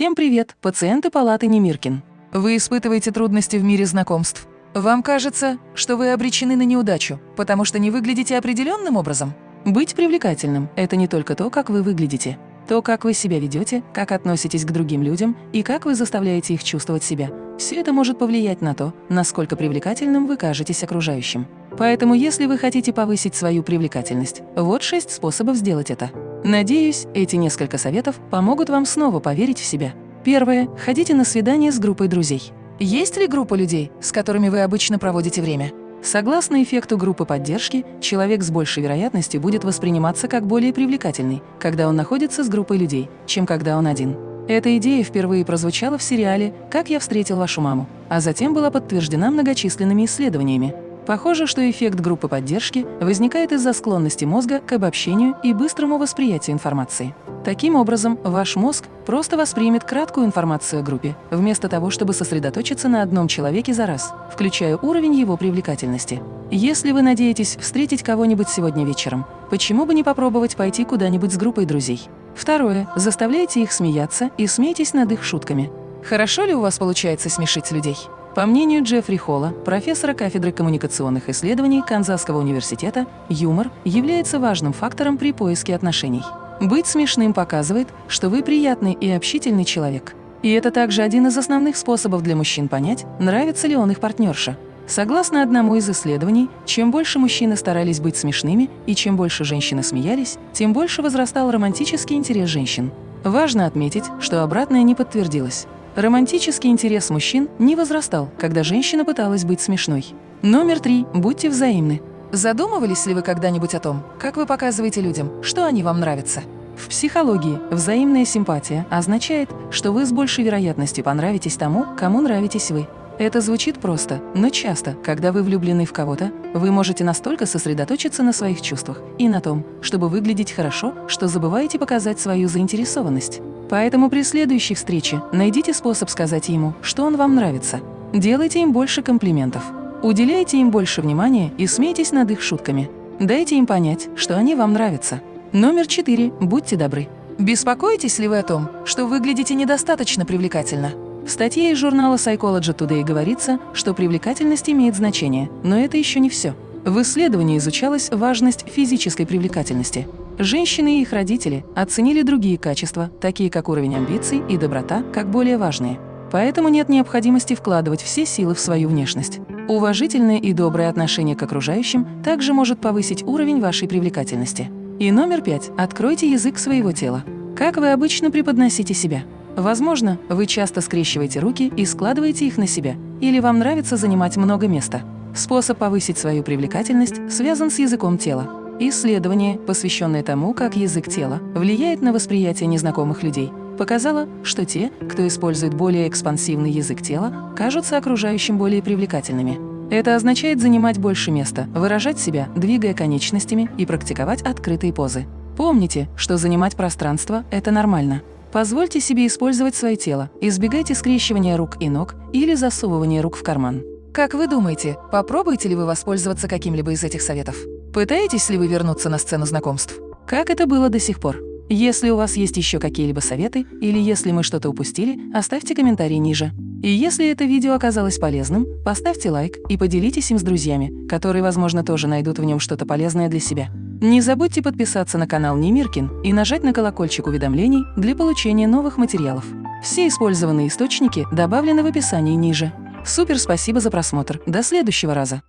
Всем привет, пациенты палаты Немиркин. Вы испытываете трудности в мире знакомств? Вам кажется, что вы обречены на неудачу, потому что не выглядите определенным образом? Быть привлекательным – это не только то, как вы выглядите. То, как вы себя ведете, как относитесь к другим людям и как вы заставляете их чувствовать себя. Все это может повлиять на то, насколько привлекательным вы кажетесь окружающим. Поэтому, если вы хотите повысить свою привлекательность, вот шесть способов сделать это. Надеюсь, эти несколько советов помогут вам снова поверить в себя. Первое. Ходите на свидание с группой друзей. Есть ли группа людей, с которыми вы обычно проводите время? Согласно эффекту группы поддержки, человек с большей вероятностью будет восприниматься как более привлекательный, когда он находится с группой людей, чем когда он один. Эта идея впервые прозвучала в сериале «Как я встретил вашу маму», а затем была подтверждена многочисленными исследованиями. Похоже, что эффект группы поддержки возникает из-за склонности мозга к обобщению и быстрому восприятию информации. Таким образом, ваш мозг просто воспримет краткую информацию о группе, вместо того, чтобы сосредоточиться на одном человеке за раз, включая уровень его привлекательности. Если вы надеетесь встретить кого-нибудь сегодня вечером, почему бы не попробовать пойти куда-нибудь с группой друзей? Второе. Заставляйте их смеяться и смейтесь над их шутками. Хорошо ли у вас получается смешить людей? По мнению Джеффри Холла, профессора кафедры коммуникационных исследований Канзасского университета, юмор является важным фактором при поиске отношений. Быть смешным показывает, что вы приятный и общительный человек. И это также один из основных способов для мужчин понять, нравится ли он их партнерша. Согласно одному из исследований, чем больше мужчины старались быть смешными и чем больше женщины смеялись, тем больше возрастал романтический интерес женщин. Важно отметить, что обратное не подтвердилось. Романтический интерес мужчин не возрастал, когда женщина пыталась быть смешной. Номер три. Будьте взаимны. Задумывались ли вы когда-нибудь о том, как вы показываете людям, что они вам нравятся? В психологии взаимная симпатия означает, что вы с большей вероятностью понравитесь тому, кому нравитесь вы. Это звучит просто, но часто, когда вы влюблены в кого-то, вы можете настолько сосредоточиться на своих чувствах и на том, чтобы выглядеть хорошо, что забываете показать свою заинтересованность. Поэтому при следующей встрече найдите способ сказать ему, что он вам нравится. Делайте им больше комплиментов. Уделяйте им больше внимания и смейтесь над их шутками. Дайте им понять, что они вам нравятся. Номер четыре. Будьте добры. Беспокоитесь ли вы о том, что выглядите недостаточно привлекательно? В статье из журнала Psychology Today говорится, что привлекательность имеет значение, но это еще не все. В исследовании изучалась важность физической привлекательности. Женщины и их родители оценили другие качества, такие как уровень амбиций и доброта, как более важные. Поэтому нет необходимости вкладывать все силы в свою внешность. Уважительное и доброе отношение к окружающим также может повысить уровень вашей привлекательности. И номер пять. Откройте язык своего тела. Как вы обычно преподносите себя? Возможно, вы часто скрещиваете руки и складываете их на себя, или вам нравится занимать много места. Способ повысить свою привлекательность связан с языком тела. Исследование, посвященное тому, как язык тела влияет на восприятие незнакомых людей, показало, что те, кто использует более экспансивный язык тела, кажутся окружающим более привлекательными. Это означает занимать больше места, выражать себя, двигая конечностями и практиковать открытые позы. Помните, что занимать пространство – это нормально. Позвольте себе использовать свое тело, избегайте скрещивания рук и ног или засовывания рук в карман. Как вы думаете, попробуете ли вы воспользоваться каким-либо из этих советов? Пытаетесь ли вы вернуться на сцену знакомств? Как это было до сих пор? Если у вас есть еще какие-либо советы или если мы что-то упустили, оставьте комментарий ниже. И если это видео оказалось полезным, поставьте лайк и поделитесь им с друзьями, которые, возможно, тоже найдут в нем что-то полезное для себя. Не забудьте подписаться на канал Немиркин и нажать на колокольчик уведомлений для получения новых материалов. Все использованные источники добавлены в описании ниже. Супер спасибо за просмотр. До следующего раза.